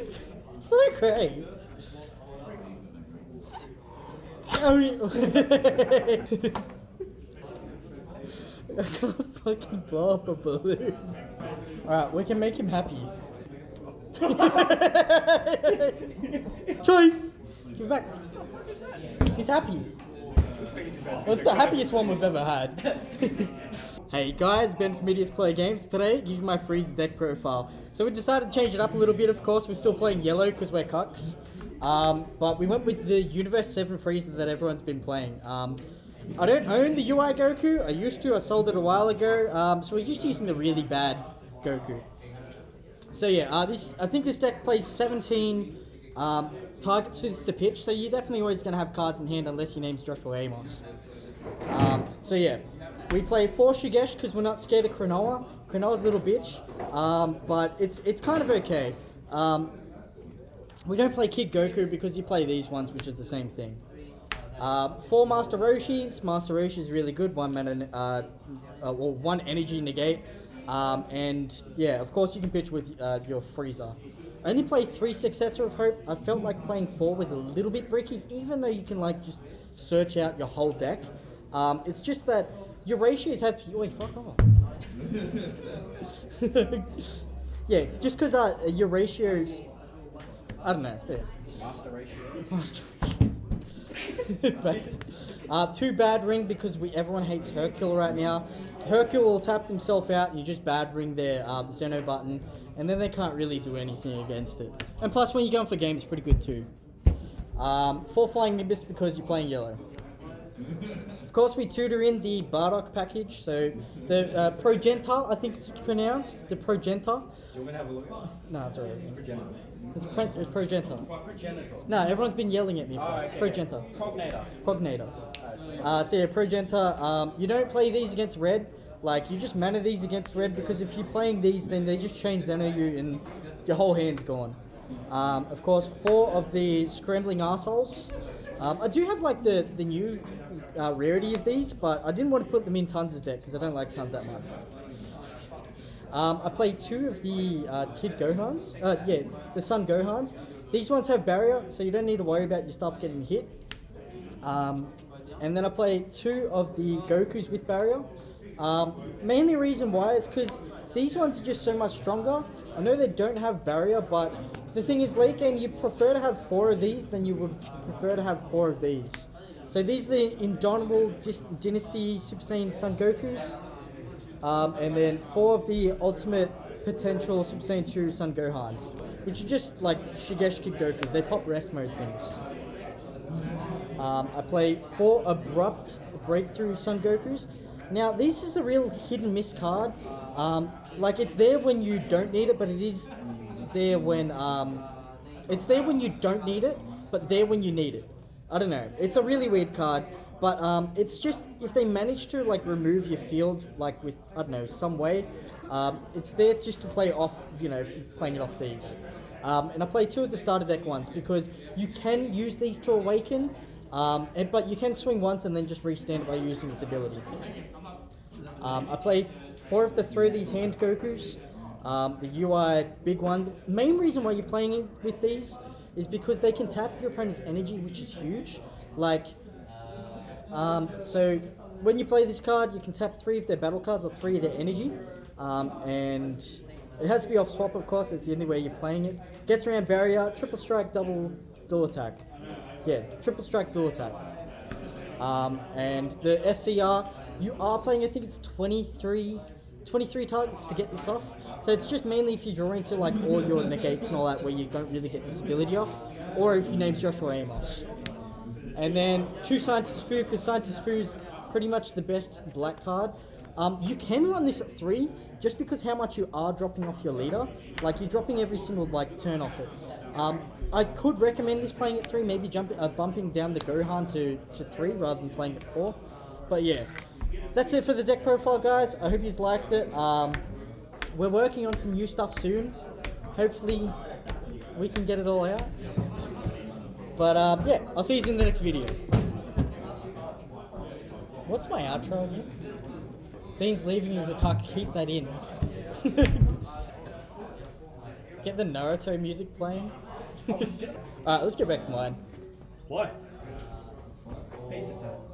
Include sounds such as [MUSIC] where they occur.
It's so great. Oh, [LAUGHS] I can't fucking blow up a balloon. Alright, we can make him happy. [LAUGHS] Chief! Give back. He's happy. It's the happiest one we've ever had. [LAUGHS] hey guys, Ben from Idiots Play Games. Today, give you my Frieza deck profile. So we decided to change it up a little bit, of course. We're still playing yellow because we're cucks. Um, but we went with the Universe 7 Frieza that everyone's been playing. Um, I don't own the UI Goku. I used to. I sold it a while ago. Um, so we're just using the really bad Goku. So yeah, uh, this I think this deck plays 17 um, targets for this to pitch. So you're definitely always going to have cards in hand unless your name's Joshua Amos. Um, so yeah, we play four Shugesh because we're not scared of Chronoa. Chronoa's a little bitch, um, but it's it's kind of okay. Um, we don't play Kid Goku because you play these ones, which is the same thing. Uh, four Master Roshis. Master Roshi is really good. One mana, uh, uh, well, one energy negate. Um, and yeah, of course you can pitch with uh, your Frieza. I only play three Successor of Hope. I felt like playing four was a little bit bricky, even though you can like just search out your whole deck. Um, it's just that your ratios have. Wait, fuck off. [LAUGHS] yeah, just because uh, your ratios. I don't know. Yeah. Master ratio. Master [LAUGHS] uh, too bad ring because we everyone hates Hercule right now. Hercule will tap themselves out and you just bad ring their uh, Zeno button and then they can't really do anything against it. And plus when you're going for games, pretty good too. Um, four Flying Nimbus because you're playing yellow. Of course, we tutor in the Bardock package. So the uh, Progenta, I think it's pronounced. The Progenta. Do you want me to have a look? No, it's alright. It's progenitor. It's, pre- it's Progenta. Progenitor. No, everyone's been yelling at me for Oh, okay. Progenta. Cognator. Prognator. Uh, so- yeah, Progenta, um, you don't play these against red. Like, you just mana these against red because if you're playing these, then they just change Zeno you and your whole hand's gone. Um, of course, four of the Scrambling assholes. Um, I do have, like, the, the new uh, rarity of these, but I didn't want to put them in Tons' deck because I don't like Tons that much. Um, I played two of the uh, Kid Gohans. Uh, yeah, the Son Gohans. These ones have barrier, so you don't need to worry about your stuff getting hit. Um, and then I played two of the Gokus with barrier. Um, mainly reason why is because these ones are just so much stronger. I know they don't have barrier, but the thing is, late game, you prefer to have four of these than you would prefer to have four of these. So these are the Indomitable Dynasty Super Saiyan Son Gokus. Um, and then four of the ultimate potential Super Saiyan 2 Son Gohans, which are just like Shugesh Kid Gokus. They pop rest mode things. Um, I play four abrupt breakthrough Son Gokus. Now, this is a real hit and miss card. Um, like, it's there when you don't need it, but it is there when. Um, it's there when you don't need it, but there when you need it. I don't know. It's a really weird card, but um, it's just if they manage to like remove your field like with I don't know some way, um, it's there just to play off. You know, playing it off these. Um, and I play two of the starter deck ones because you can use these to awaken, um, and, but you can swing once and then just restand it by using this ability. Um, I play four of the three of these hand Gokus. Um, the UI big one. The main reason why you're playing it with these is because they can tap your opponent's energy, which is huge. Like, um, so when you play this card, you can tap three of their battle cards or three of their energy, um, and it has to be off swap, of course. It's the only way you're playing it. Gets around barrier, triple strike, double dual attack. Yeah, triple strike, dual attack. Um, and the SCR, you are playing, I think it's 23, 23 targets to get this off. So it's just mainly if you draw into like all your negates and all that where you don't really get this ability off, or if your name's Joshua Amos. And then two Scientist Fu, because Scientist Fu is pretty much the best black card. Um, you can run this at three, just because how much you are dropping off your leader. Like you're dropping every single like turn off it. Um, I could recommend this playing at three, maybe jumping, uh, bumping down the Gohan to, to three rather than playing at four. But yeah, that's it for the deck profile, guys. I hope you liked it. Um, we're working on some new stuff soon. Hopefully, we can get it all out. But um, yeah, I'll see you in the next video. What's my outro again? Dean's leaving as a cock. Keep that in. [LAUGHS] Get the Naruto music playing. [LAUGHS] Alright, let's get back to mine. Why? Pizza time.